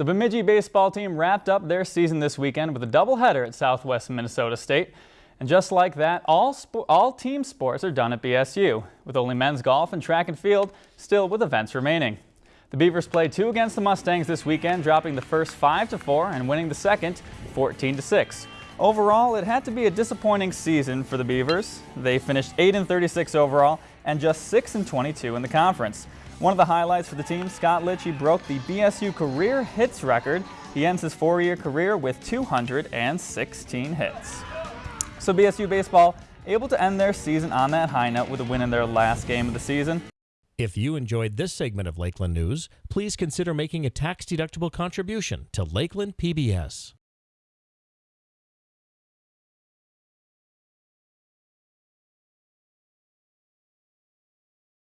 The Bemidji baseball team wrapped up their season this weekend with a doubleheader at Southwest Minnesota State. And just like that, all, all team sports are done at BSU, with only men's golf and track and field still with events remaining. The Beavers played two against the Mustangs this weekend, dropping the first 5 to 4 and winning the second 14 to 6. Overall, it had to be a disappointing season for the Beavers. They finished 8 and 36 overall and just 6 and 22 in the conference. One of the highlights for the team, Scott Litchie broke the BSU career hits record. He ends his four-year career with 216 hits. So BSU baseball able to end their season on that high note with a win in their last game of the season. If you enjoyed this segment of Lakeland News, please consider making a tax-deductible contribution to Lakeland PBS.